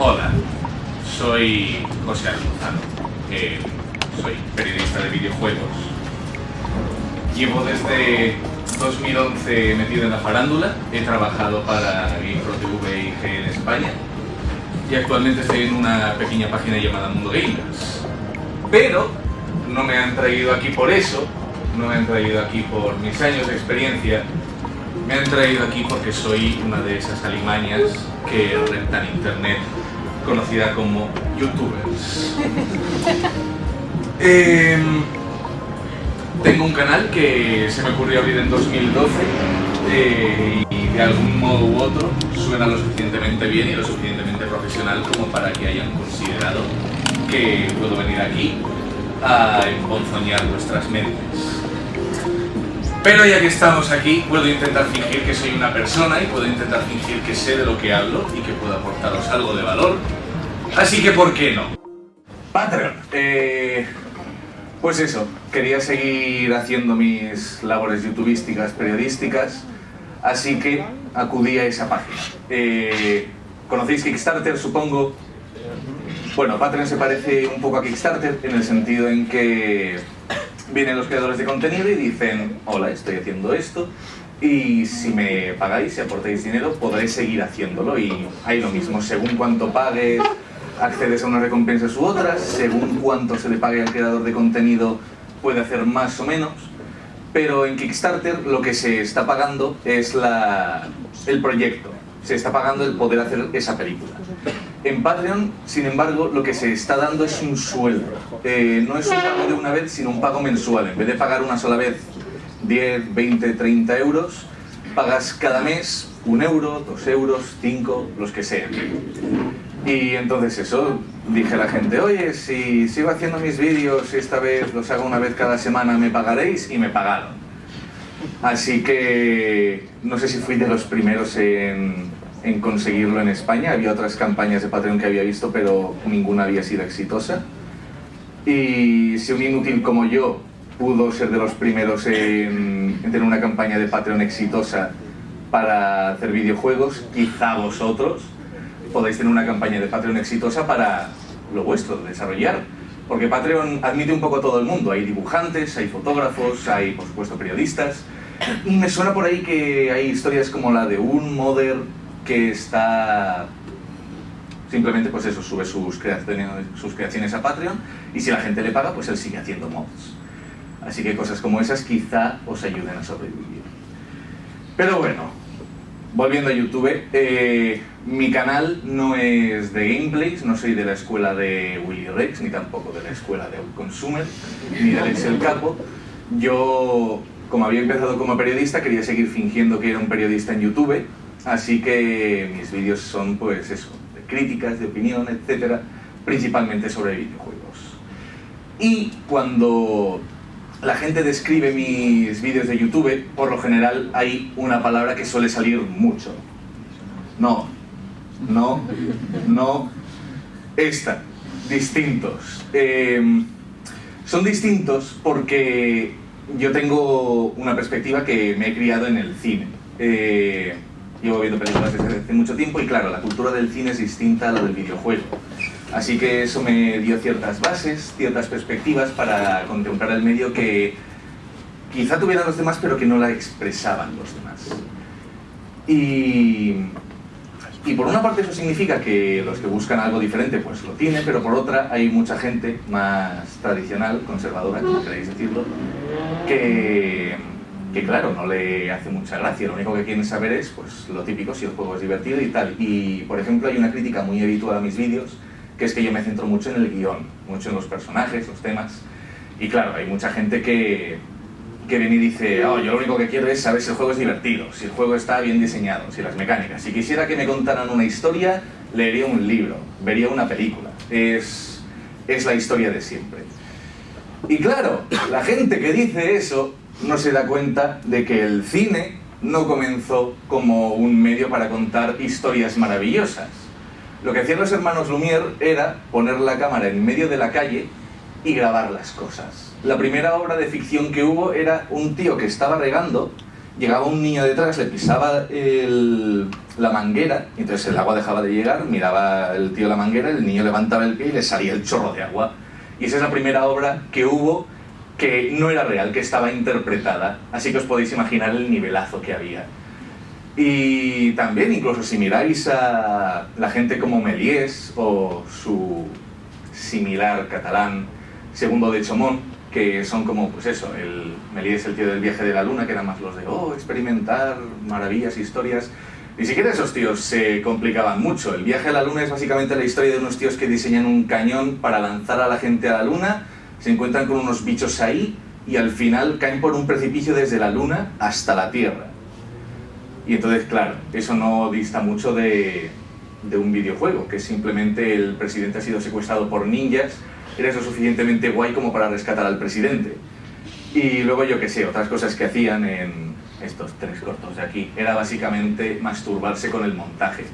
Hola, soy José Alonso. Eh, soy periodista de videojuegos. Llevo desde 2011 metido en la farándula, he trabajado para GamePro y G en España y actualmente estoy en una pequeña página llamada Mundo Gamers. Pero no me han traído aquí por eso, no me han traído aquí por mis años de experiencia, me han traído aquí porque soy una de esas alimañas que rentan internet, conocida como youtubers. Em, tengo un canal que se me ocurrió abrir en 2012 eh, y de algún modo u otro suena lo suficientemente bien y lo suficientemente profesional como para que hayan considerado que puedo venir aquí a emponzoñar vuestras mentes. Pero ya que estamos aquí, puedo intentar fingir que soy una persona y puedo intentar fingir que sé de lo que hablo y que puedo aportaros algo de valor. Así que, ¿por qué no? Patreon. Eh, pues eso, quería seguir haciendo mis labores youtubísticas, periodísticas, así que acudí a esa página. Eh, ¿Conocéis Kickstarter, supongo? Bueno, Patreon se parece un poco a Kickstarter en el sentido en que vienen los creadores de contenido y dicen hola, estoy haciendo esto y si me pagáis, si aportáis dinero, podréis seguir haciéndolo y hay lo mismo, según cuánto pagues, accedes a unas recompensas u otras, según cuánto se le pague al creador de contenido puede hacer más o menos, pero en Kickstarter lo que se está pagando es la, el proyecto, se está pagando el poder hacer esa película. En Patreon, sin embargo, lo que se está dando es un sueldo. Eh, no es un pago de una vez, sino un pago mensual. En vez de pagar una sola vez 10, 20, 30 euros, pagas cada mes un euro, dos euros, cinco, los que sean. Y entonces eso, dije a la gente, oye, si sigo haciendo mis vídeos esta vez los hago una vez cada semana, ¿me pagaréis? Y me pagaron. Así que no sé si fui de los primeros en, en conseguirlo en España. Había otras campañas de Patreon que había visto, pero ninguna había sido exitosa. Y si un inútil como yo pudo ser de los primeros en tener una campaña de Patreon exitosa para hacer videojuegos, quizá vosotros podéis tener una campaña de Patreon exitosa para lo vuestro, desarrollar. Porque Patreon admite un poco a todo el mundo. Hay dibujantes, hay fotógrafos, hay, por supuesto, periodistas. Y me suena por ahí que hay historias como la de un modder que está... Simplemente, pues eso, sube sus creaciones, sus creaciones a Patreon y si la gente le paga, pues él sigue haciendo mods. Así que cosas como esas quizá os ayuden a sobrevivir. Pero bueno, volviendo a YouTube, eh, mi canal no es de gameplays, no soy de la escuela de Willy Rex, ni tampoco de la escuela de Consumer, ni de Excel Capo. Yo, como había empezado como periodista, quería seguir fingiendo que era un periodista en YouTube, así que mis vídeos son, pues eso, de críticas, de opinión, etcétera, principalmente sobre videojuegos. Y cuando la gente describe mis vídeos de YouTube, por lo general hay una palabra que suele salir mucho. No, no, no, esta, distintos. Eh, son distintos porque yo tengo una perspectiva que me he criado en el cine. Eh, llevo viendo películas desde hace mucho tiempo y claro, la cultura del cine es distinta a la del videojuego. Así que eso me dio ciertas bases, ciertas perspectivas para contemplar el medio que quizá tuvieran los demás pero que no la expresaban los demás. Y, y por una parte eso significa que los que buscan algo diferente pues lo tienen, pero por otra hay mucha gente más tradicional, conservadora, como queréis decirlo, que, que claro, no le hace mucha gracia, lo único que quieren saber es pues lo típico, si el juego es divertido y tal. Y por ejemplo hay una crítica muy habitual a mis vídeos, que es que yo me centro mucho en el guion, mucho en los personajes, los temas. Y claro, hay mucha gente que, que viene y dice, oh, yo lo único que quiero es saber si el juego es divertido, si el juego está bien diseñado, si las mecánicas. Si quisiera que me contaran una historia, leería un libro, vería una película. Es, es la historia de siempre. Y claro, la gente que dice eso no se da cuenta de que el cine no comenzó como un medio para contar historias maravillosas. Lo que hacían los hermanos Lumière era poner la cámara en medio de la calle y grabar las cosas. La primera obra de ficción que hubo era un tío que estaba regando llegaba un niño detrás, le pisaba la manguera, y entonces el agua dejaba de llegar, miraba el tío la manguera, el niño levantaba el pie y le salía el chorro de agua. Y esa es la primera obra que hubo que no era real, que estaba interpretada. Así que os podéis imaginar el nivelazo que había. Y también, incluso si miráis a la gente como Méliès o su similar catalán Segundo de Chomón, que son como, pues eso, el Méliès el tío del viaje de la luna, que eran más los de, oh, experimentar maravillas, historias. Ni siquiera esos tíos se complicaban mucho. El viaje a la luna es básicamente la historia de unos tíos que diseñan un cañón para lanzar a la gente a la luna, se encuentran con unos bichos ahí y al final caen por un precipicio desde la luna hasta la Tierra. Y entonces, claro, eso no dista mucho de, de un videojuego, que simplemente el presidente ha sido secuestrado por ninjas, eres lo suficientemente guay como para rescatar al presidente. Y luego yo qué sé, otras cosas que hacían en estos tres cortos de aquí, era básicamente masturbarse con el montaje.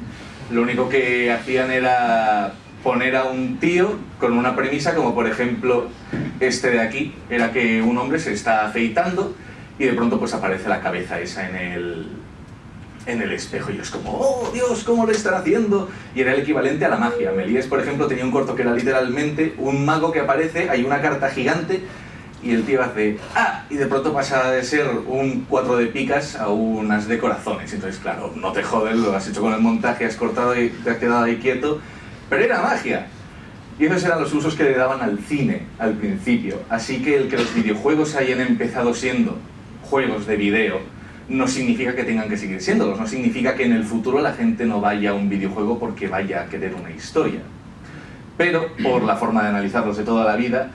Lo único que hacían era poner a un tío con una premisa, como por ejemplo este de aquí, era que un hombre se está afeitando y de pronto pues aparece la cabeza esa en el, en el espejo y es como, oh Dios, ¿cómo lo están haciendo? Y era el equivalente a la magia. Melíes, por ejemplo, tenía un corto que era literalmente un mago que aparece, hay una carta gigante y el tío hace, ah, y de pronto pasa de ser un cuatro de picas a unas de corazones. Entonces, claro, no te jodes, lo has hecho con el montaje, has cortado y te has quedado ahí quieto, pero era magia. Y esos eran los usos que le daban al cine al principio. Así que el que los videojuegos hayan empezado siendo juegos de video no significa que tengan que seguir siéndolos, no significa que en el futuro la gente no vaya a un videojuego porque vaya a querer una historia. Pero, por la forma de analizarlos de toda la vida,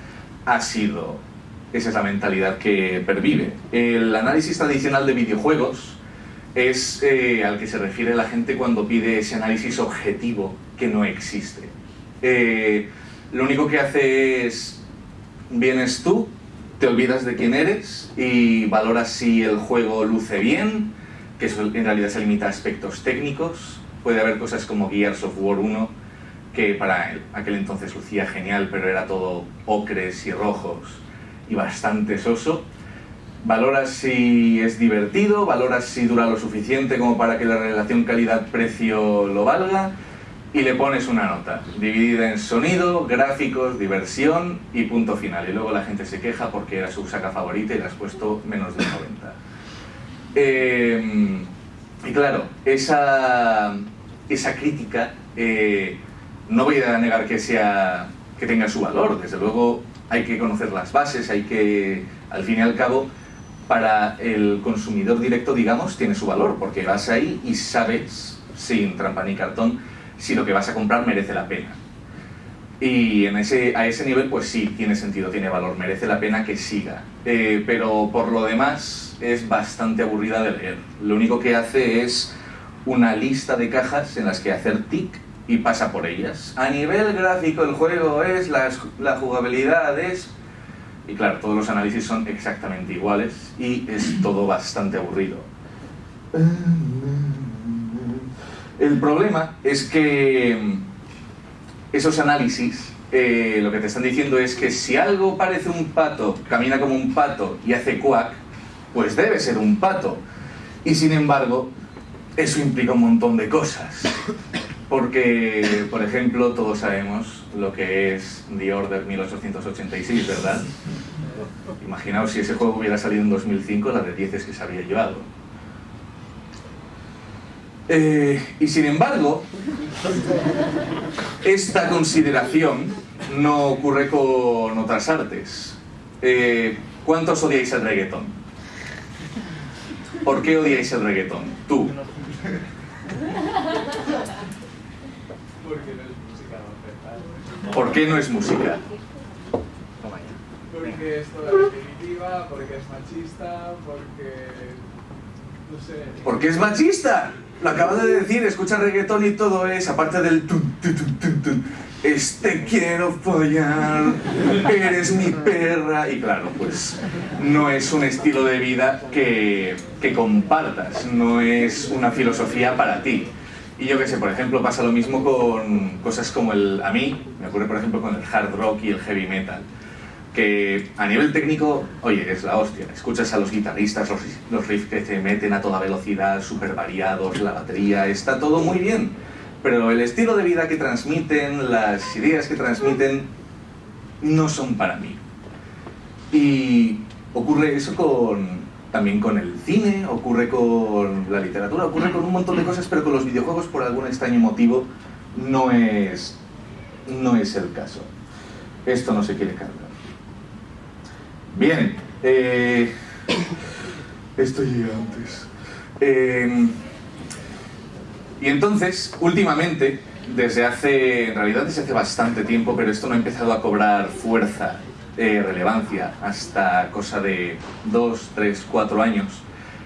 ha sido... Esa es la mentalidad que pervive. El análisis tradicional de videojuegos es eh, al que se refiere la gente cuando pide ese análisis objetivo que no existe. Eh, lo único que hace es, vienes tú, te olvidas de quién eres y valoras si el juego luce bien, que en realidad se limita a aspectos técnicos. Puede haber cosas como Gears of War 1, que para aquel entonces lucía genial, pero era todo ocres y rojos y bastante soso. Valoras si es divertido, valoras si dura lo suficiente como para que la relación calidad-precio lo valga, y le pones una nota, dividida en sonido, gráficos, diversión y punto final. Y luego la gente se queja porque era su saca favorita y le has puesto menos de 90. Eh, y claro, esa, esa crítica eh, no voy a negar que, sea, que tenga su valor. Desde luego hay que conocer las bases, hay que, al fin y al cabo, para el consumidor directo, digamos, tiene su valor, porque vas ahí y sabes, sin trampa ni cartón, si lo que vas a comprar merece la pena. Y en ese, a ese nivel, pues sí, tiene sentido, tiene valor, merece la pena que siga. Eh, pero por lo demás, es bastante aburrida de leer. Lo único que hace es una lista de cajas en las que hacer tic y pasa por ellas. A nivel gráfico, el juego es, la, la jugabilidad es... Y claro, todos los análisis son exactamente iguales y es todo bastante aburrido. El problema es que mm, esos análisis eh, lo que te están diciendo es que si algo parece un pato, camina como un pato y hace cuac, pues debe ser un pato. Y sin embargo, eso implica un montón de cosas. Porque, por ejemplo, todos sabemos lo que es The Order 1886, ¿verdad? Imaginaos si ese juego hubiera salido en 2005, la de 10 es que se había llevado. Eh, y sin embargo, esta consideración no ocurre con otras artes. Eh, ¿Cuántos odiáis el reggaetón? ¿Por qué odiáis el reggaetón? Tú. ¿Por qué no es música? Porque es toda definitiva, porque es machista, porque... no sé... ¿Por qué es machista? Lo acabas de decir, escucha reggaetón y todo es, aparte del este quiero follar, eres mi perra. Y claro, pues no es un estilo de vida que, que compartas, no es una filosofía para ti. Y yo qué sé, por ejemplo, pasa lo mismo con cosas como el... A mí, me ocurre por ejemplo con el hard rock y el heavy metal que a nivel técnico, oye, es la hostia. Escuchas a los guitarristas, los, los riffs que te meten a toda velocidad, súper variados, la batería, está todo muy bien. Pero el estilo de vida que transmiten, las ideas que transmiten, no son para mí. Y ocurre eso con, también con el cine, ocurre con la literatura, ocurre con un montón de cosas, pero con los videojuegos por algún extraño motivo no es, no es el caso. Esto no se quiere cargar. Bien, eh, esto antes. Eh, y entonces, últimamente, desde hace, en realidad desde hace bastante tiempo, pero esto no ha empezado a cobrar fuerza, eh, relevancia, hasta cosa de dos, tres, cuatro años,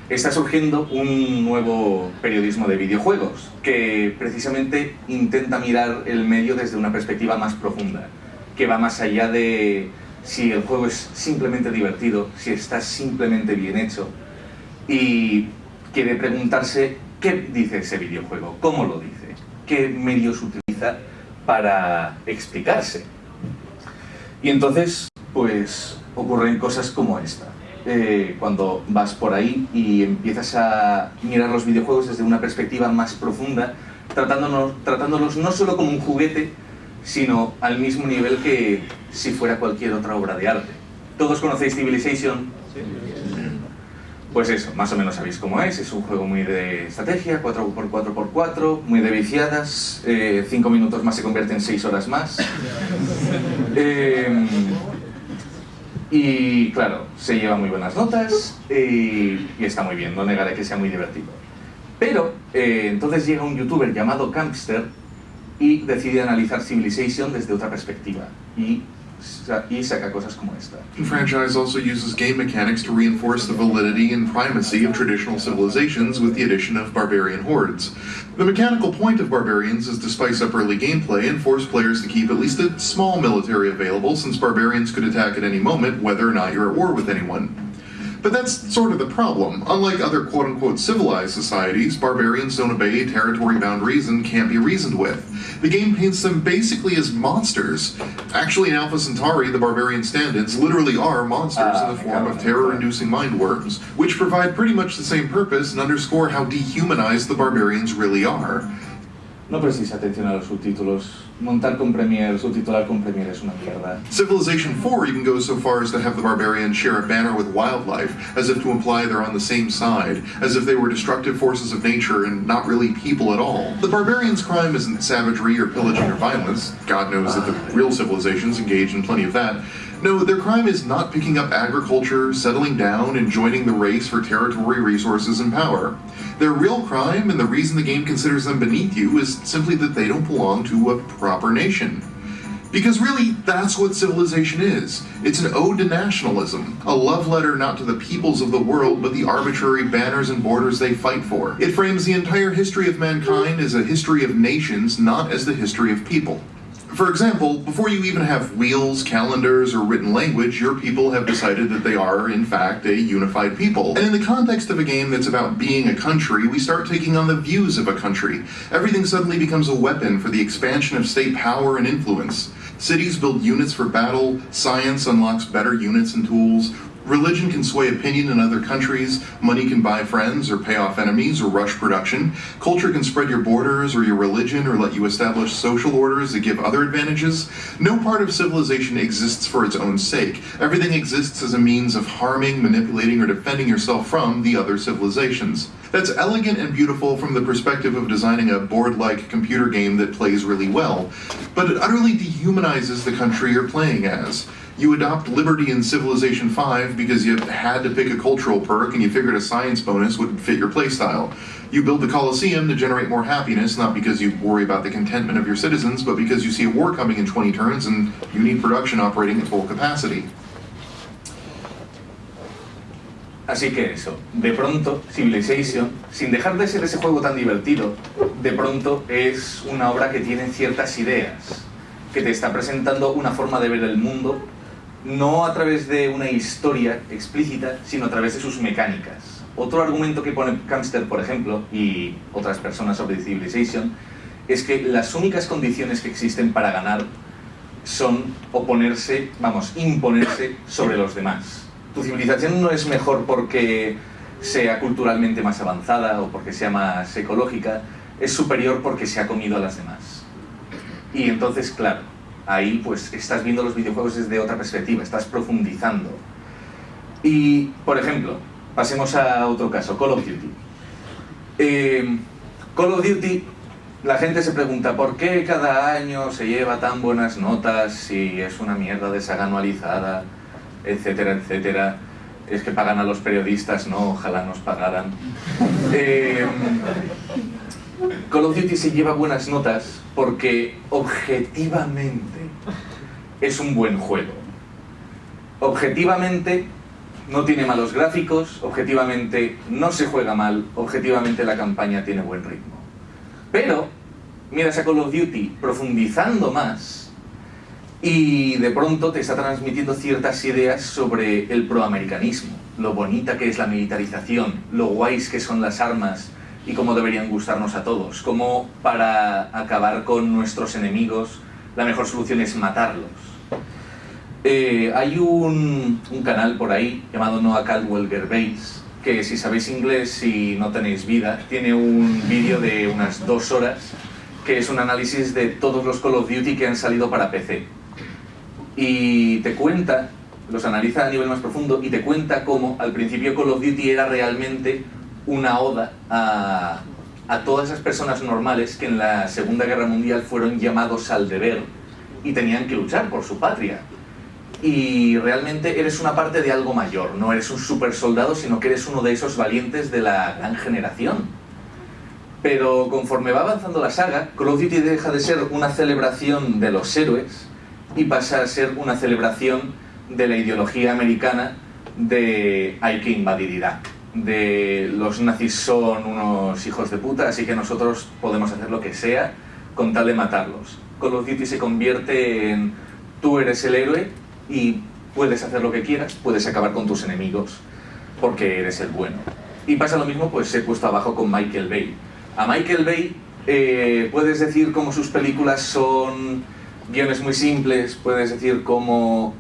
está surgiendo un nuevo periodismo de videojuegos que precisamente intenta mirar el medio desde una perspectiva más profunda, que va más allá de si el juego es simplemente divertido, si está simplemente bien hecho y quiere preguntarse qué dice ese videojuego, cómo lo dice, qué medios utiliza para explicarse. Y entonces, pues, ocurren cosas como esta. Eh, cuando vas por ahí y empiezas a mirar los videojuegos desde una perspectiva más profunda, tratándonos, tratándolos no solo como un juguete, sino al mismo nivel que si fuera cualquier otra obra de arte. ¿Todos conocéis Civilization? Pues eso, más o menos sabéis cómo es, es un juego muy de estrategia, 4x4x4, muy de viciadas, 5 eh, minutos más se convierte en 6 horas más. Eh, y claro, se lleva muy buenas notas y, está muy bien, no negaré que sea muy divertido. Pero eh, entonces llega un youtuber llamado Campster y decide analizar Civilization desde otra perspectiva y, y saca cosas como esta. The franchise also uses game mechanics to reinforce the validity and primacy of traditional civilizations with the addition of barbarian hordes. The mechanical point of barbarians is to spice up early gameplay and force players to keep at least a small military available since barbarians could attack at any moment whether or not you're at war with anyone. But that's sort of the problem. Unlike other quote unquote civilized societies, barbarians don't obey territory boundaries and can't be reasoned with. The game paints them basically as monsters. Actually, in Alpha Centauri, the barbarian stand ins literally are monsters in the ah, form of terror inducing mind worms, which provide pretty much the same purpose and underscore how dehumanized the barbarians really are. No prestéis atención a los subtítulos. Montar con Premiere, subtitular con Premiere es una mierda. Civilization 4 even goes so far as to have the barbarians share a banner with wildlife, as if to imply they're on the same side, as if they were destructive forces of nature and not really people at all. The barbarians' crime isn't savagery or pillaging or violence. God knows that the real civilizations engage in plenty of that. No, their crime is not picking up agriculture, settling down, and joining the race for territory, resources, and power. Their real crime, and the reason the game considers them beneath you, is simply that they don't belong to a proper nation. Because really, that's what civilization is. It's an ode to nationalism, a love letter not to the peoples of the world, but the arbitrary banners and borders they fight for. It frames the entire history of mankind as a history of nations, not as the history of people. For example, before you even have wheels, calendars, or written language, your people have decided that they are, in fact, a unified people. And in the context of a game that's about being a country, we start taking on the views of a country. Everything suddenly becomes a weapon for the expansion of state power and influence. Cities build units for battle, science unlocks better units and tools, Religion can sway opinion in other countries, money can buy friends or pay off enemies or rush production, culture can spread your borders or your religion or let you establish social orders that give other advantages. No part of civilization exists for its own sake. Everything exists as a means of harming, manipulating, or defending yourself from the other civilizations. That's elegant and beautiful from the perspective of designing a board like computer game that plays really well, but it utterly dehumanizes the country you're playing as. You adopt Liberty in Civilization 5 because you had to pick a cultural perk and you figured a science bonus would fit your playstyle. You build the Coliseum to generate more happiness, not because you worry about the contentment of your citizens, but because you see a war coming in 20 turns and you need production operating at full capacity. Así que eso, de pronto Civilization, sin dejar de ser ese juego tan divertido, de pronto es una obra que tiene ciertas ideas, que te está presentando una forma de ver el mundo, no a través de una historia explícita, sino a través de sus mecánicas. Otro argumento que pone Kamster, por ejemplo, y otras personas sobre Civilization, es que las únicas condiciones que existen para ganar son oponerse, vamos, imponerse sobre los demás. Tu civilización no es mejor porque sea culturalmente más avanzada o porque sea más ecológica, es superior porque se ha comido a las demás. Y entonces, claro, ahí pues estás viendo los videojuegos desde otra perspectiva, estás profundizando. Y, por ejemplo, pasemos a otro caso, Call of Duty. Eh, Call of Duty, la gente se pregunta por qué cada año se lleva tan buenas notas si es una mierda de saga anualizada, etcétera, etcétera. Es que pagan a los periodistas, no, ojalá nos pagaran. Eh, Call of Duty se lleva buenas notas porque objetivamente es un buen juego. Objetivamente no tiene malos gráficos, objetivamente no se juega mal, objetivamente la campaña tiene buen ritmo. Pero miras a Call of Duty profundizando más y de pronto te está transmitiendo ciertas ideas sobre el proamericanismo, lo bonita que es la militarización, lo guays que son las armas y cómo deberían gustarnos a todos, cómo para acabar con nuestros enemigos la mejor solución es matarlos. Eh, hay un, un, canal por ahí llamado Noah Caldwell Base que si sabéis inglés y no tenéis vida, tiene un vídeo de unas dos horas que es un análisis de todos los Call of Duty que han salido para PC. Y te cuenta, los analiza a nivel más profundo y te cuenta cómo al principio Call of Duty era realmente una oda a, todas esas personas normales que en la Segunda Guerra Mundial fueron llamados al deber y tenían que luchar por su patria y realmente eres una parte de algo mayor, no eres un super soldado, sino que eres uno de esos valientes de la gran generación. Pero conforme va avanzando la saga, Call of Duty deja de ser una celebración de los héroes y pasa a ser una celebración de la ideología americana de hay que invadir Irak, de los nazis son unos hijos de puta, así que nosotros podemos hacer lo que sea con tal de matarlos. Call of Duty se convierte en tú eres el héroe y puedes hacer lo que quieras, puedes acabar con tus enemigos porque eres el bueno. Y pasa lo mismo, pues he puesto abajo con Michael Bay. A Michael Bay eh, puedes decir cómo sus películas son guiones muy simples, puedes decir cómo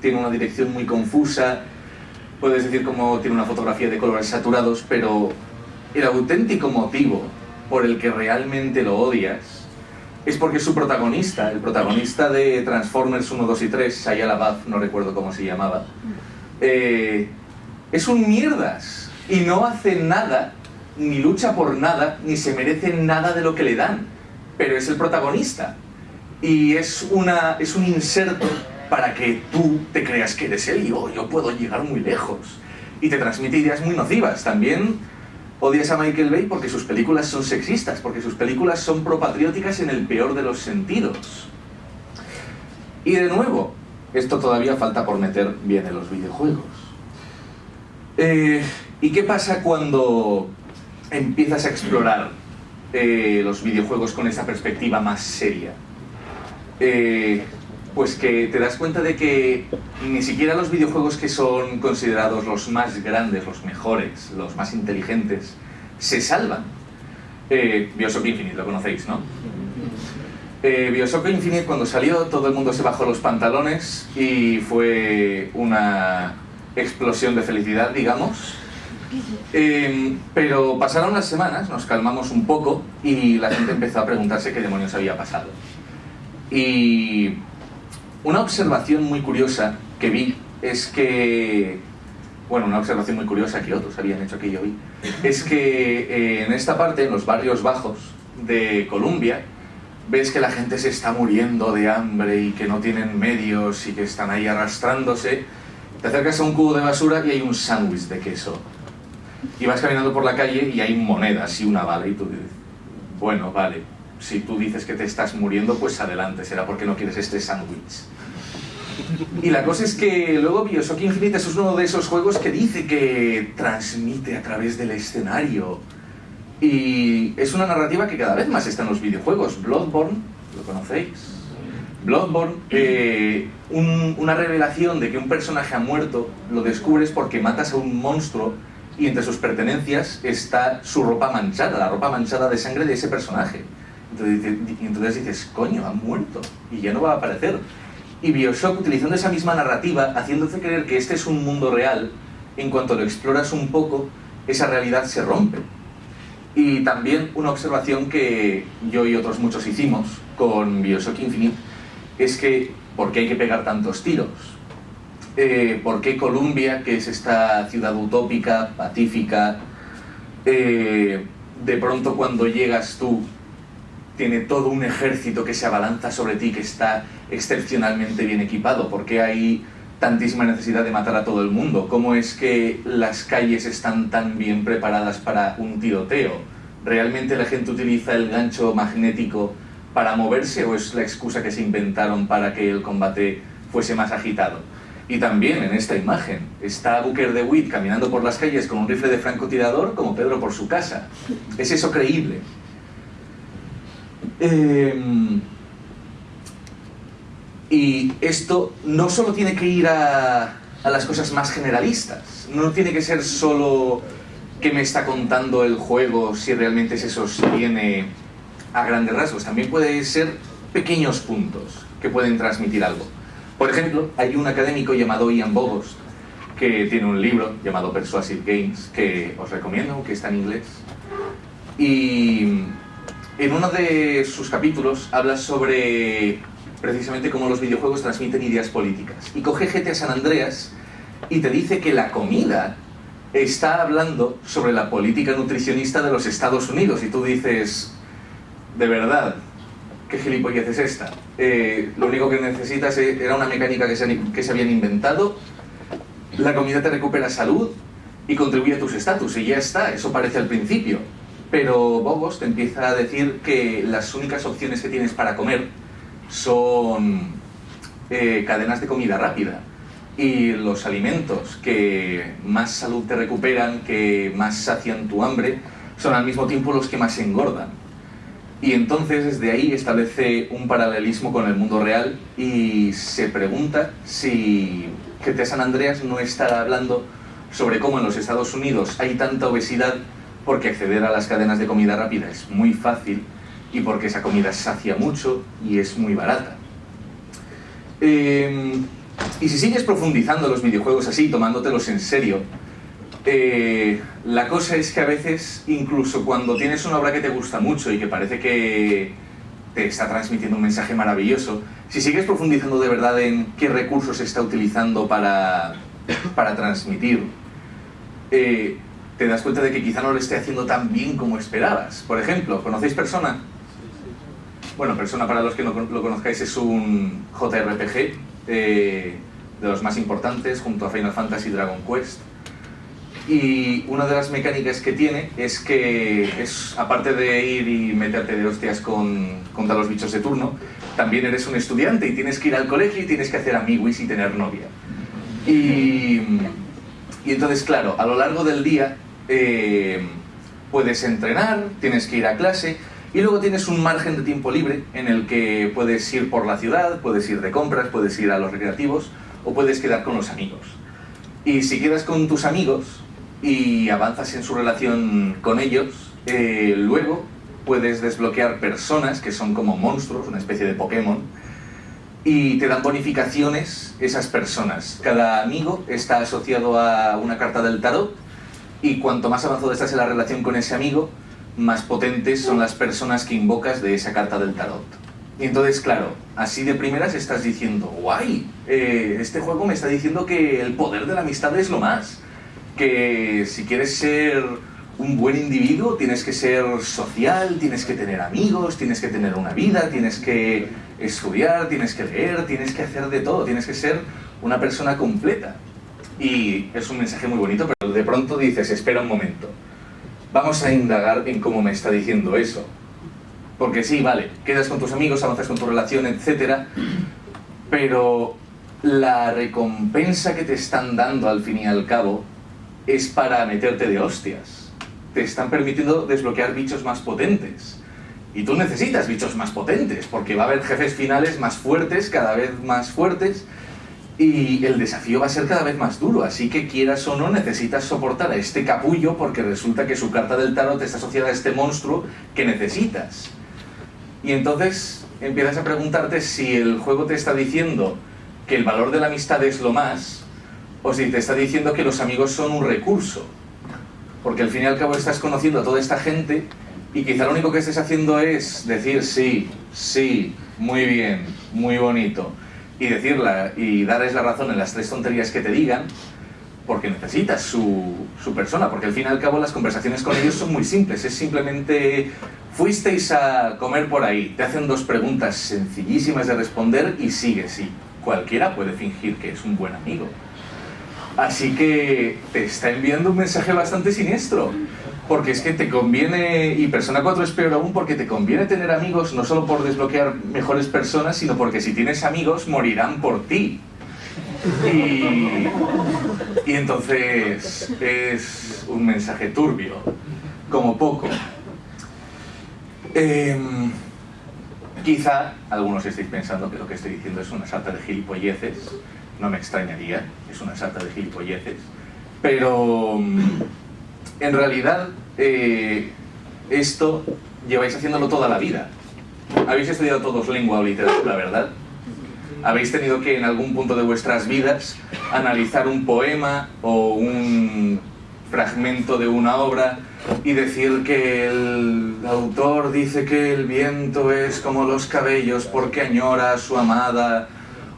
tiene una dirección muy confusa, puedes decir cómo tiene una fotografía de colores saturados, pero el auténtico motivo por el que realmente lo odias es porque su protagonista, el protagonista de Transformers 1, 2 y 3, Shia LaBeouf, no recuerdo cómo se llamaba, eh, es un mierdas y no hace nada, ni lucha por nada, ni se merece nada de lo que le dan, pero es el protagonista. Y es, una, es un inserto para que tú te creas que eres él y oh, yo puedo llegar muy lejos y te transmite ideas muy nocivas. También Odias a Michael Bay porque sus películas son sexistas, porque sus películas son propatrióticas en el peor de los sentidos. Y de nuevo, esto todavía falta por meter bien en los videojuegos. Eh, ¿Y qué pasa cuando empiezas a explorar eh, los videojuegos con esa perspectiva más seria? Eh, pues que te das cuenta de que ni siquiera los videojuegos que son considerados los más grandes, los mejores, los más inteligentes, se salvan. Eh, Bioshock Infinite, lo conocéis, ¿no? Eh, Bioshock Infinite cuando salió todo el mundo se bajó los pantalones y fue una explosión de felicidad, digamos. Eh, pero pasaron las semanas, nos calmamos un poco y la gente empezó a preguntarse qué demonios había pasado. Y una observación muy curiosa que vi es que, bueno, una observación muy curiosa que otros habían hecho que yo vi, es que eh, en esta parte, en los barrios bajos de Colombia, ves que la gente se está muriendo de hambre y que no tienen medios y que están ahí arrastrándose, te acercas a un cubo de basura y hay un sándwich de queso. Y vas caminando por la calle y hay monedas y una bala y tú dices, bueno, vale, si tú dices que te estás muriendo, pues adelante, será porque no quieres este sándwich. Y la cosa es que luego Bioshock Infinite es uno de esos juegos que dice que transmite a través del escenario. Y es una narrativa que cada vez más está en los videojuegos. Bloodborne, ¿lo conocéis? Bloodborne, eh, una revelación de que un personaje ha muerto, lo descubres porque matas a un monstruo y entre sus pertenencias está su ropa manchada, la ropa manchada de sangre de ese personaje. Entonces, entonces dices, coño, ha muerto y ya no va a aparecer. Y Bioshock, utilizando esa misma narrativa, haciéndote creer que este es un mundo real, en cuanto lo exploras un poco, esa realidad se rompe. Y también una observación que yo y otros muchos hicimos con Bioshock Infinite es que, ¿por qué hay que pegar tantos tiros? Eh, ¿Por qué Columbia, que es esta ciudad utópica, pacífica, eh, de pronto cuando llegas tú tiene todo un ejército que se abalanza sobre ti, que está excepcionalmente bien equipado? ¿Por qué hay tantísima necesidad de matar a todo el mundo? ¿Cómo es que las calles están tan bien preparadas para un tiroteo? ¿Realmente la gente utiliza el gancho magnético para moverse o es la excusa que se inventaron para que el combate fuese más agitado? Y también en esta imagen está Booker de Witt caminando por las calles con un rifle de francotirador como Pedro por su casa. ¿Es eso creíble? Eh, y esto no solo tiene que ir a, a, las cosas más generalistas, no tiene que ser solo que me está contando el juego si realmente se sostiene a grandes rasgos, también puede ser pequeños puntos que pueden transmitir algo. Por ejemplo, hay un académico llamado Ian Bogost que tiene un libro llamado Persuasive Games que os recomiendo, que está en inglés. Y en uno de sus capítulos habla sobre precisamente cómo los videojuegos transmiten ideas políticas. Y coge GTA San Andreas y te dice que la comida está hablando sobre la política nutricionista de los Estados Unidos. Y tú dices, de verdad, ¿qué gilipollez es esta? Eh, lo único que necesitas era una mecánica que se, que se habían inventado, la comida te recupera salud y contribuye a tus estatus, y ya está, eso parece al principio. Pero Bobos te empieza a decir que las únicas opciones que tienes para comer son eh, cadenas de comida rápida. Y los alimentos que más salud te recuperan, que más sacian tu hambre, son al mismo tiempo los que más engordan. Y entonces desde ahí establece un paralelismo con el mundo real y se pregunta si GTA San Andreas no está hablando sobre cómo en los Estados Unidos hay tanta obesidad porque acceder a las cadenas de comida rápida es muy fácil y porque esa comida sacia mucho y es muy barata. Eh, y si sigues profundizando los videojuegos así, tomándotelos en serio, eh, la cosa es que a veces, incluso cuando tienes una obra que te gusta mucho y que parece que te está transmitiendo un mensaje maravilloso, si sigues profundizando de verdad en qué recursos se está utilizando para, para transmitir, eh, te das cuenta de que quizá no lo esté haciendo tan bien como esperabas. Por ejemplo, ¿conocéis Persona? Bueno, Persona para los que no lo conozcáis es un JRPG eh, de los más importantes junto a Final Fantasy Dragon Quest y una de las mecánicas que tiene es que, es, aparte de ir y meterte de hostias con, contra los bichos de turno, también eres un estudiante y tienes que ir al colegio y tienes que hacer amigos y tener novia. Y, y entonces, claro, a lo largo del día eh, puedes entrenar, tienes que ir a clase y luego tienes un margen de tiempo libre en el que puedes ir por la ciudad, puedes ir de compras, puedes ir a los recreativos o puedes quedar con los amigos. Y si quedas con tus amigos, y avanzas en su relación con ellos, eh, luego puedes desbloquear personas que son como monstruos, una especie de Pokémon, y te dan bonificaciones esas personas. Cada amigo está asociado a una carta del tarot y cuanto más avanzado estás en la relación con ese amigo, más potentes son las personas que invocas de esa carta del tarot. Y entonces, claro, así de primeras estás diciendo, guay, eh, este juego me está diciendo que el poder de la amistad es lo más que si quieres ser un buen individuo tienes que ser social, tienes que tener amigos, tienes que tener una vida, tienes que estudiar, tienes que leer, tienes que hacer de todo, tienes que ser una persona completa. Y es un mensaje muy bonito, pero de pronto dices, espera un momento, vamos a indagar en cómo me está diciendo eso. Porque sí, vale, quedas con tus amigos, avanzas con tu relación, etc. Pero la recompensa que te están dando al fin y al cabo es para meterte de hostias. Te están permitiendo desbloquear bichos más potentes. Y tú necesitas bichos más potentes, porque va a haber jefes finales más fuertes, cada vez más fuertes, y el desafío va a ser cada vez más duro, así que quieras o no necesitas soportar a este capullo porque resulta que su carta del tarot está asociada a este monstruo que necesitas. Y entonces empiezas a preguntarte si el juego te está diciendo que el valor de la amistad es lo más, o si te está diciendo que los amigos son un recurso. Porque al fin y al cabo estás conociendo a toda esta gente y quizá lo único que estés haciendo es decir sí, sí, muy bien, muy bonito, y decirla y darles la razón en las tres tonterías que te digan, porque necesitas su, su, persona, porque al fin y al cabo las conversaciones con ellos son muy simples, es simplemente fuisteis a comer por ahí, te hacen dos preguntas sencillísimas de responder y sigue, sí, cualquiera puede fingir que es un buen amigo. Así que te está enviando un mensaje bastante siniestro. Porque es que te conviene, y Persona 4 es peor aún, porque te conviene tener amigos no solo por desbloquear mejores personas, sino porque si tienes amigos morirán por ti. Y, entonces es un mensaje turbio, como poco. Eh, quizá algunos estéis pensando que lo que estoy diciendo es una salta de gilipolleces, no me extrañaría, es una salta de gilipolleces, pero en realidad eh, esto lleváis haciéndolo toda la vida. Habéis estudiado todos lengua o literatura, ¿verdad? Habéis tenido que en algún punto de vuestras vidas analizar un poema o un fragmento de una obra y decir que el autor dice que el viento es como los cabellos porque añora a su amada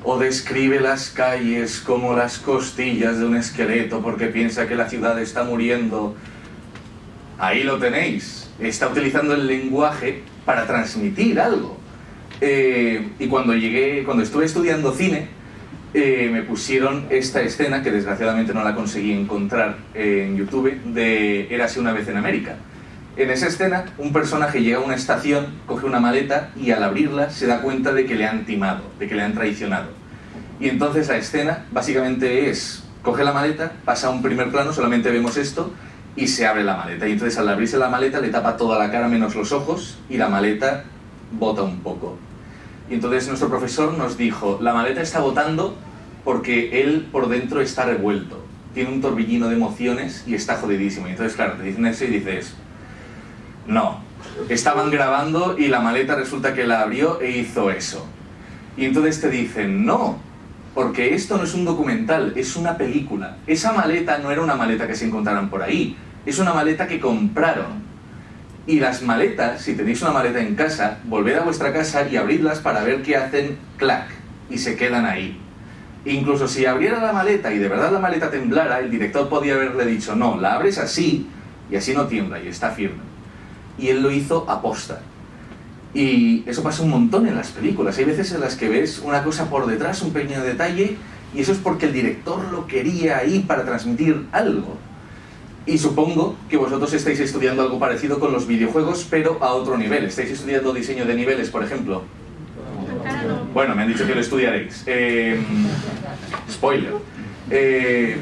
o describe las calles como las costillas de un esqueleto porque piensa que la ciudad está muriendo. Ahí lo tenéis. Está utilizando el lenguaje para transmitir algo. Eh, y cuando llegué, cuando estuve estudiando cine, eh, me pusieron esta escena, que desgraciadamente no la conseguí encontrar en YouTube, de Érase una vez en América. En esa escena, un personaje llega a una estación, coge una maleta y al abrirla se da cuenta de que le han timado, de que le han traicionado. Y entonces la escena básicamente es, coge la maleta, pasa a un primer plano, solamente vemos esto, y se abre la maleta. Y entonces al abrirse la maleta le tapa toda la cara menos los ojos y la maleta bota un poco. Y entonces nuestro profesor nos dijo, la maleta está botando porque él por dentro está revuelto. Tiene un torbellino de emociones y está jodidísimo. Y entonces, claro, te dicen eso y dices, no, estaban grabando y la maleta resulta que la abrió e hizo eso. Y entonces te dicen, no, porque esto no es un documental, es una película. Esa maleta no era una maleta que se encontraran por ahí, es una maleta que compraron. Y las maletas, si tenéis una maleta en casa, volved a vuestra casa y abridlas para ver qué hacen clac y se quedan ahí. Incluso si abriera la maleta y de verdad la maleta temblara, el director podía haberle dicho, no, la abres así y así no tiembla y está firme. Y él lo hizo aposta. Y eso pasa un montón en las películas. Hay veces en las que ves una cosa por detrás, un pequeño detalle, y eso es porque el director lo quería ahí para transmitir algo. Y supongo que vosotros estáis estudiando algo parecido con los videojuegos, pero a otro nivel. ¿Estáis estudiando diseño de niveles, por ejemplo? Bueno, me han dicho que lo estudiaréis. Eh, spoiler. Eh,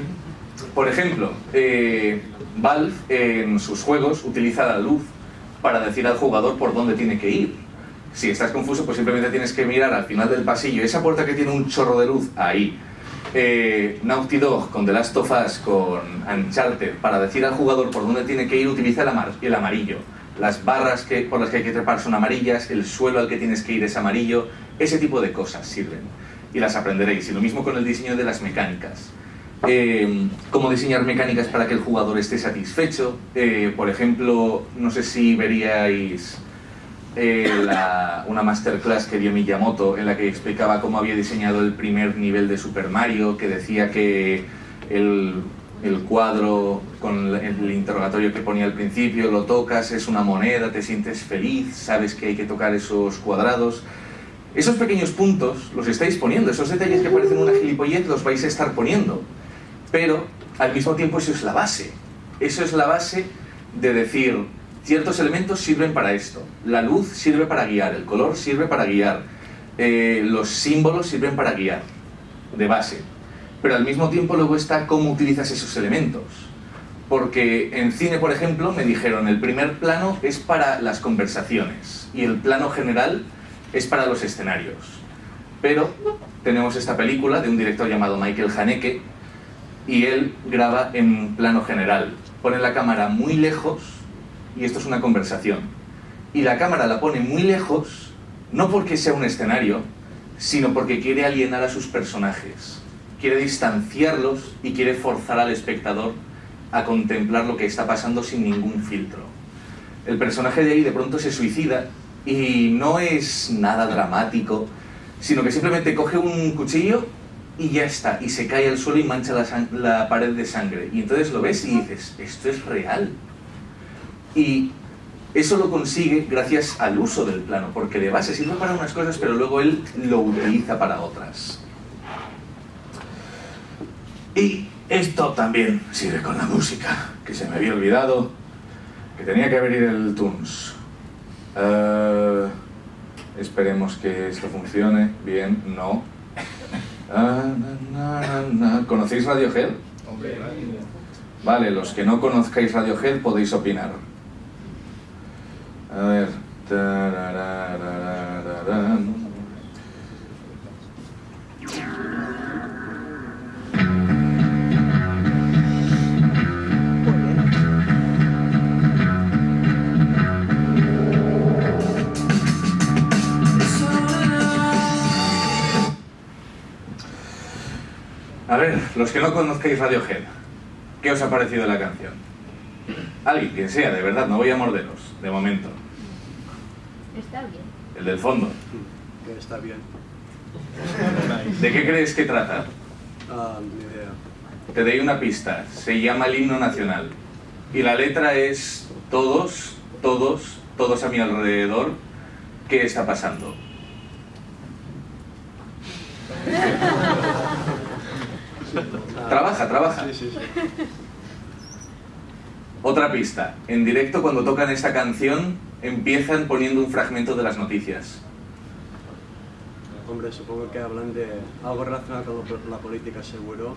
por ejemplo, eh, Valve en sus juegos utiliza la luz para decir al jugador por dónde tiene que ir. Si estás confuso, pues simplemente tienes que mirar al final del pasillo, esa puerta que tiene un chorro de luz, ahí. Eh, Naughty Dog con The Last of Us, con Uncharted, para decir al jugador por dónde tiene que ir, utiliza el, el amarillo. Las barras que, por las que hay que trepar son amarillas, el suelo al que tienes que ir es amarillo, ese tipo de cosas sirven. Y las aprenderéis. Y lo mismo con el diseño de las mecánicas. Eh, cómo diseñar mecánicas para que el jugador esté satisfecho. Eh, por ejemplo, no sé si veríais eh, la, una masterclass que dio Miyamoto en la que explicaba cómo había diseñado el primer nivel de Super Mario, que decía que el, el cuadro con el interrogatorio que ponía al principio, lo tocas, es una moneda, te sientes feliz, sabes que hay que tocar esos cuadrados. Esos pequeños puntos los estáis poniendo, esos detalles que parecen una gilipollez los vais a estar poniendo pero al mismo tiempo eso es la base. Eso es la base de decir, ciertos elementos sirven para esto, la luz sirve para guiar, el color sirve para guiar, eh, los símbolos sirven para guiar, de base. Pero al mismo tiempo luego está cómo utilizas esos elementos. Porque en cine, por ejemplo, me dijeron, el primer plano es para las conversaciones y el plano general es para los escenarios. Pero tenemos esta película de un director llamado Michael Haneke, y él graba en plano general. Pone la cámara muy lejos y esto es una conversación. Y la cámara la pone muy lejos, no porque sea un escenario, sino porque quiere alienar a sus personajes, quiere distanciarlos y quiere forzar al espectador a contemplar lo que está pasando sin ningún filtro. El personaje de ahí de pronto se suicida y no es nada dramático, sino que simplemente coge un cuchillo y ya está, y se cae al suelo y mancha la, la pared de sangre. Y entonces lo ves y dices, esto es real. Y eso lo consigue gracias al uso del plano, porque de base sirve para unas cosas, pero luego él lo utiliza para otras. Y esto también sirve con la música, que se me había olvidado, que tenía que abrir el Tunes. Eh, esperemos que esto funcione. Bien, no. ¿Conocéis Radiohead? Vale, los que no conozcáis Radiohead podéis opinar. A ver. A ver, los que no conozcáis Radiohead, ¿qué os ha parecido la canción? Alguien, quien sea, de verdad, no voy a morderos, de momento. Está bien. El del fondo. Que está bien. ¿De qué crees que trata? Ah, ni idea. Te doy una pista. Se llama el himno nacional. Y la letra es todos, todos, todos a mi alrededor. ¿Qué está pasando? Trabaja, trabaja. Sí, sí, sí. Otra pista. En directo cuando tocan esta canción empiezan poniendo un fragmento de las noticias. Hombre, supongo que hablan de algo relacionado con la política seguro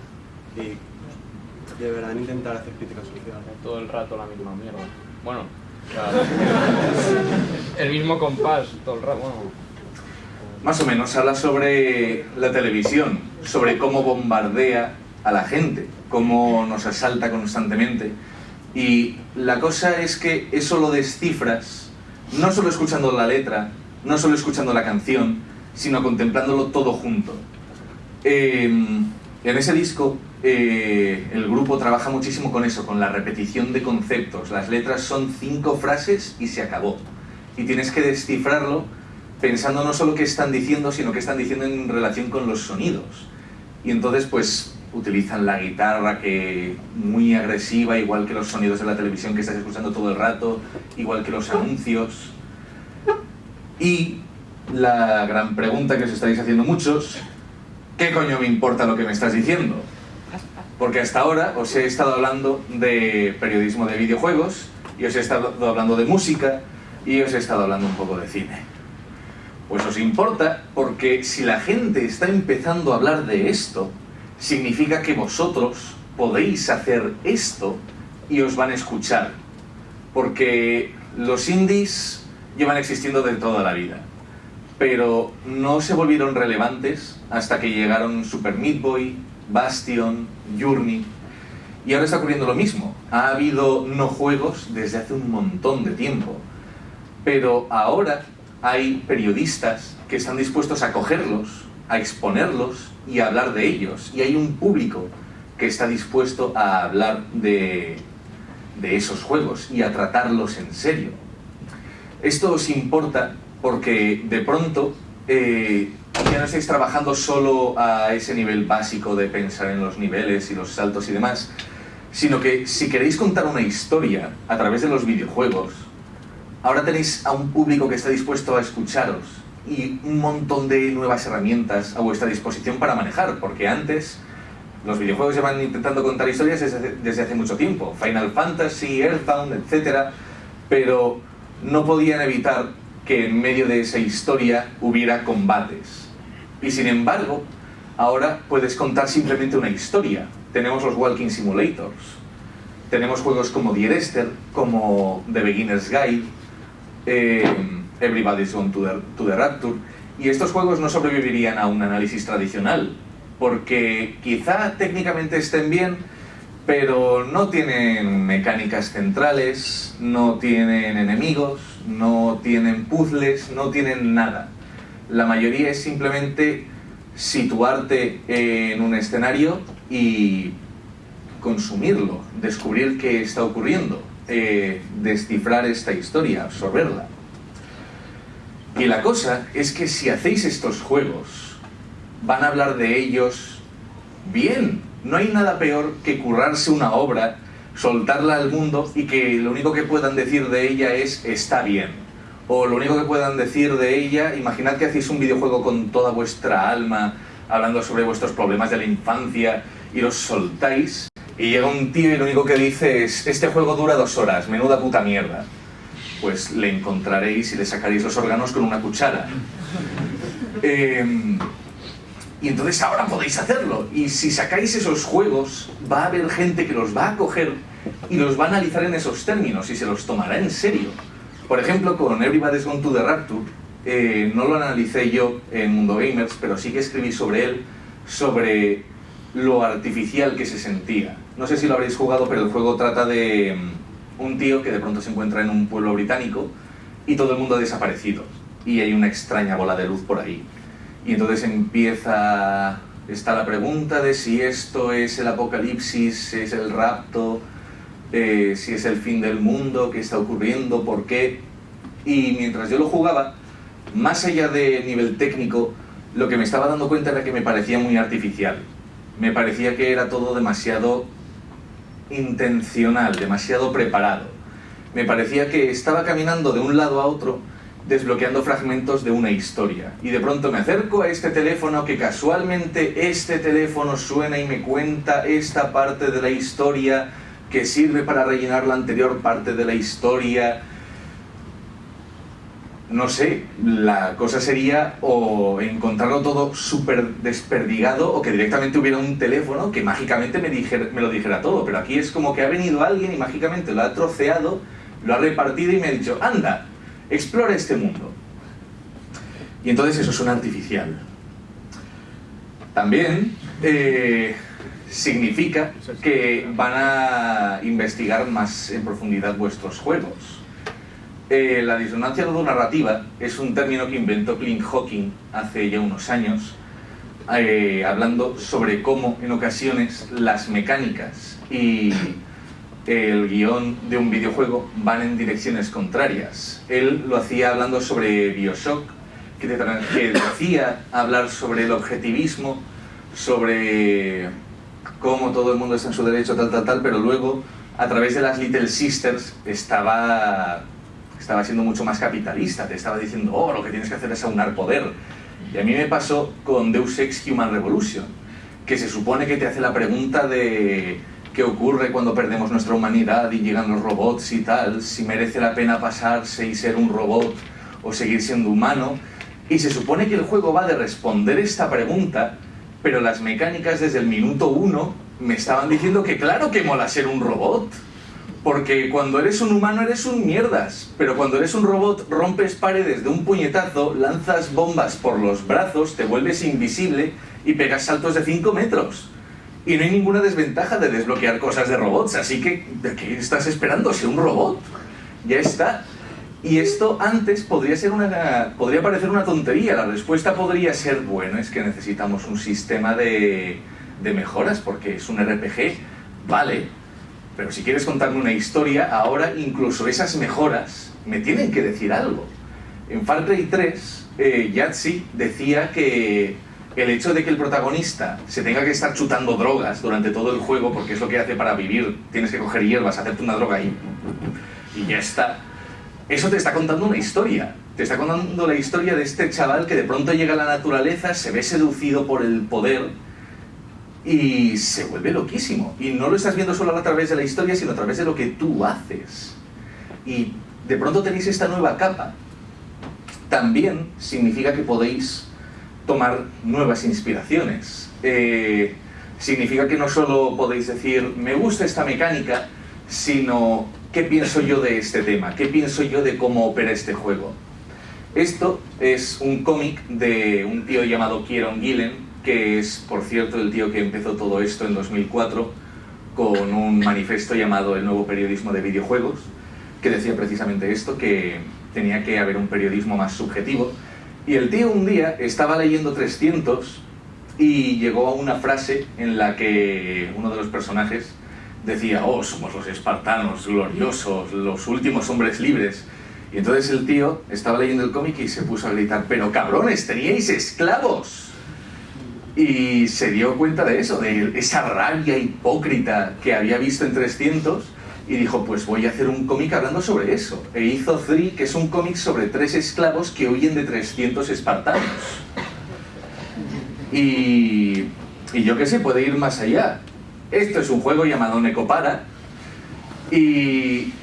y deberán intentar hacer crítica social. Todo el rato la misma mierda. Bueno, el mismo compás todo el rato. Bueno, Más o menos habla sobre la televisión, sobre cómo bombardea a la gente, cómo nos asalta constantemente. Y la cosa es que eso lo descifras no solo escuchando la letra, no solo escuchando la canción, sino contemplándolo todo junto. Eh, en ese disco eh, el grupo trabaja muchísimo con eso, con la repetición de conceptos. Las letras son cinco frases y se acabó. Y tienes que descifrarlo pensando no solo qué están diciendo, sino qué están diciendo en relación con los sonidos. Y entonces pues utilizan la guitarra que muy agresiva, igual que los sonidos de la televisión que estás escuchando todo el rato, igual que los anuncios. Y la gran pregunta que os estáis haciendo muchos, ¿qué coño me importa lo que me estás diciendo? Porque hasta ahora os he estado hablando de periodismo de videojuegos, y os he estado hablando de música, y os he estado hablando un poco de cine. Pues os importa porque si la gente está empezando a hablar de esto, significa que vosotros podéis hacer esto y os van a escuchar. Porque los indies llevan existiendo de toda la vida, pero no se volvieron relevantes hasta que llegaron Super Meat Boy, Bastion, Journey. Y ahora está ocurriendo lo mismo. Ha habido no juegos desde hace un montón de tiempo. Pero ahora hay periodistas que están dispuestos a cogerlos, a exponerlos y a hablar de ellos. Y hay un público que está dispuesto a hablar de, esos juegos y a tratarlos en serio. Esto os importa porque de pronto eh, ya no estáis trabajando solo a ese nivel básico de pensar en los niveles y los saltos y demás, sino que si queréis contar una historia a través de los videojuegos, ahora tenéis a un público que está dispuesto a escucharos y un montón de nuevas herramientas a vuestra disposición para manejar, porque antes los videojuegos llevan intentando contar historias desde hace, desde hace mucho tiempo, Final Fantasy, Earthbound, etc., pero no podían evitar que en medio de esa historia hubiera combates. Y sin embargo, ahora puedes contar simplemente una historia. Tenemos los Walking Simulators, tenemos juegos como Dear Esther, como The Beginner's Guide, eh, Everybody's Gone to the, to the Rapture, y estos juegos no sobrevivirían a un análisis tradicional, porque quizá técnicamente estén bien, pero no tienen mecánicas centrales, no tienen enemigos, no tienen puzzles, no tienen nada. La mayoría es simplemente situarte en un escenario y consumirlo, descubrir qué está ocurriendo, eh, descifrar esta historia, absorberla. Y la cosa es que si hacéis estos juegos, van a hablar de ellos bien. No hay nada peor que currarse una obra, soltarla al mundo y que lo único que puedan decir de ella es está bien. O lo único que puedan decir de ella, imaginad que hacéis un videojuego con toda vuestra alma, hablando sobre vuestros problemas de la infancia y los soltáis y llega un tío y lo único que dice es este juego dura dos horas, menuda puta mierda. Pues le encontraréis y le sacaréis los órganos con una cuchara. Em, y entonces ahora podéis hacerlo. Y si sacáis esos juegos, va a haber gente que los va a coger y los va a analizar en esos términos y se los tomará en serio. Por ejemplo, con Everybody's Gone to the Rapture, eh, no lo analicé yo en Mundo Gamers, pero sí que escribí sobre él, sobre lo artificial que se sentía. No sé si lo habréis jugado, pero el juego trata de mm, un tío que de pronto se encuentra en un pueblo británico y todo el mundo ha desaparecido. Y hay una extraña bola de luz por ahí. Y entonces empieza... Está la pregunta de si esto es el apocalipsis, es el rapto, eh, si es el fin del mundo, qué está ocurriendo, por qué. Y mientras yo lo jugaba, más allá de nivel técnico, lo que me estaba dando cuenta era que me parecía muy artificial. Me parecía que era todo demasiado intencional, demasiado preparado. Me parecía que estaba caminando de un lado a otro desbloqueando fragmentos de una historia. Y de pronto me acerco a este teléfono que casualmente este teléfono suena y me cuenta esta parte de la historia que sirve para rellenar la anterior parte de la historia no sé, la cosa sería o encontrarlo todo súper desperdigado o que directamente hubiera un teléfono que mágicamente me, me lo dijera todo. Pero aquí es como que ha venido alguien y mágicamente lo ha troceado, lo ha repartido y me ha dicho, anda, explora este mundo. Y entonces eso suena artificial. También eh, significa que van a investigar más en profundidad vuestros juegos eh, la disonancia narrativa es un término que inventó Clint Hawking hace ya unos años, eh, hablando sobre cómo en ocasiones las mecánicas y el guion de un videojuego van en direcciones contrarias. Él lo hacía hablando sobre Bioshock, que, te, que hablar sobre el objetivismo, sobre cómo todo el mundo está en su derecho, tal, tal, tal, pero luego a través de las Little Sisters estaba estaba siendo mucho más capitalista, te estaba diciendo, oh, lo que tienes que hacer es aunar poder. Y a mí me pasó con Deus Ex Human Revolution, que se supone que te hace la pregunta de qué ocurre cuando perdemos nuestra humanidad y llegan los robots y tal, si merece la pena pasarse y ser un robot o seguir siendo humano. Y se supone que el juego va de responder esta pregunta, pero las mecánicas desde el minuto uno me estaban diciendo que claro que mola ser un robot. Porque cuando eres un humano eres un mierdas, pero cuando eres un robot rompes paredes de un puñetazo, lanzas bombas por los brazos, te vuelves invisible y pegas saltos de 5 metros. Y no hay ninguna desventaja de desbloquear cosas de robots, así que ¿de qué estás esperando? ¿Ser un robot? Ya está. Y esto antes podría, ser una, podría parecer una tontería, la respuesta podría ser, bueno, es que necesitamos un sistema de, de mejoras porque es un RPG. Vale, pero si quieres contarme una historia, ahora incluso esas mejoras me tienen que decir algo. En Far Cry 3, eh, decía que el hecho de que el protagonista se tenga que estar chutando drogas durante todo el juego, porque es lo que hace para vivir, tienes que coger hierbas, hacerte una droga ahí, y ya está. Eso te está contando una historia. Te está contando la historia de este chaval que de pronto llega a la naturaleza, se ve seducido por el poder y se vuelve loquísimo. Y no lo estás viendo solo a través de la historia, sino a través de lo que tú haces. Y de pronto tenéis esta nueva capa. También significa que podéis tomar nuevas inspiraciones. Eh, significa que no solo podéis decir, me gusta esta mecánica, sino, ¿qué pienso yo de este tema? ¿Qué pienso yo de cómo opera este juego? Esto es un cómic de un tío llamado Kieron Gillen, que es, por cierto, el tío que empezó todo esto en 2004 con un manifiesto llamado El nuevo periodismo de videojuegos, que decía precisamente esto, que tenía que haber un periodismo más subjetivo. Y el tío un día estaba leyendo 300 y llegó a una frase en la que uno de los personajes decía, oh, somos los espartanos gloriosos, los últimos hombres libres. Y entonces el tío estaba leyendo el cómic y se puso a gritar, pero cabrones, teníais esclavos. Y se dio cuenta de eso, de esa rabia hipócrita que había visto en 300 y dijo, pues voy a hacer un cómic hablando sobre eso. E hizo Three, que es un cómic sobre tres esclavos que huyen de 300 espartanos. Y, y yo qué sé, puede ir más allá. Esto es un juego llamado Necopara y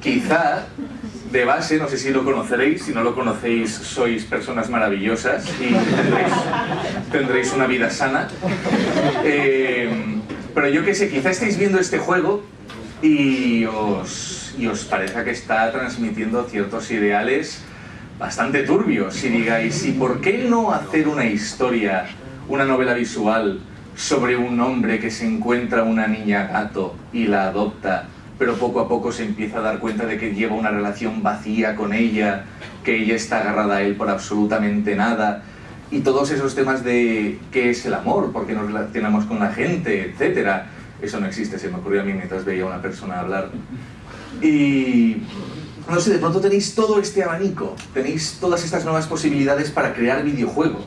quizá de base, no sé si lo conoceréis, si no lo conocéis sois personas maravillosas y tendréis, tendréis una vida sana. Eh, pero yo qué sé, quizá estáis viendo este juego y os, y os parezca que está transmitiendo ciertos ideales bastante turbios y digáis, ¿y por qué no hacer una historia, una novela visual sobre un hombre que se encuentra una niña gato y la adopta, pero poco a poco se empieza a dar cuenta de que lleva una relación vacía con ella, que ella está agarrada a él por absolutamente nada, y todos esos temas de qué es el amor, por qué nos relacionamos con la gente, etcétera. Eso no existe, se me ocurrió a mí mientras veía a una persona hablar. Y no sé, de pronto tenéis todo este abanico, tenéis todas estas nuevas posibilidades para crear videojuegos.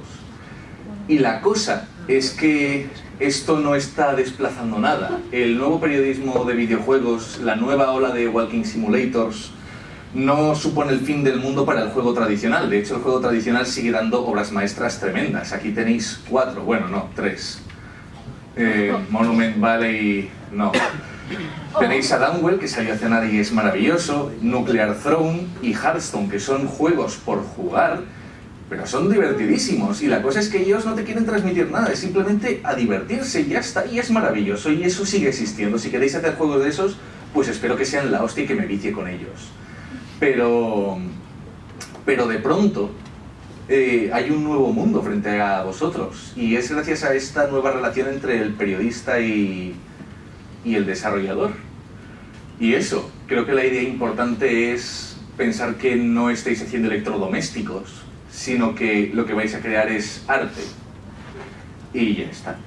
Y la cosa es que esto no está desplazando nada. El nuevo periodismo de videojuegos, la nueva ola de Walking Simulators, no supone el fin del mundo para el juego tradicional. De hecho, el juego tradicional sigue dando obras maestras tremendas. Aquí tenéis cuatro, bueno, no, tres. Eh, Monument Valley, no. Tenéis a Downwell, que salió hace nada y es maravilloso, Nuclear Throne y Hearthstone, que son juegos por jugar, pero son divertidísimos. Y la cosa es que ellos no te quieren transmitir nada, es simplemente a divertirse y ya está, y es maravilloso, y eso sigue existiendo. Si queréis hacer juegos de esos, pues espero que sean la hostia y que me vicie con ellos. Pero, pero de pronto eh, hay un nuevo mundo frente a vosotros, y es gracias a esta nueva relación entre el periodista y, y el desarrollador. Y eso, creo que la idea importante es pensar que no estáis haciendo electrodomésticos, sino que lo que vais a crear es arte. Y ya está.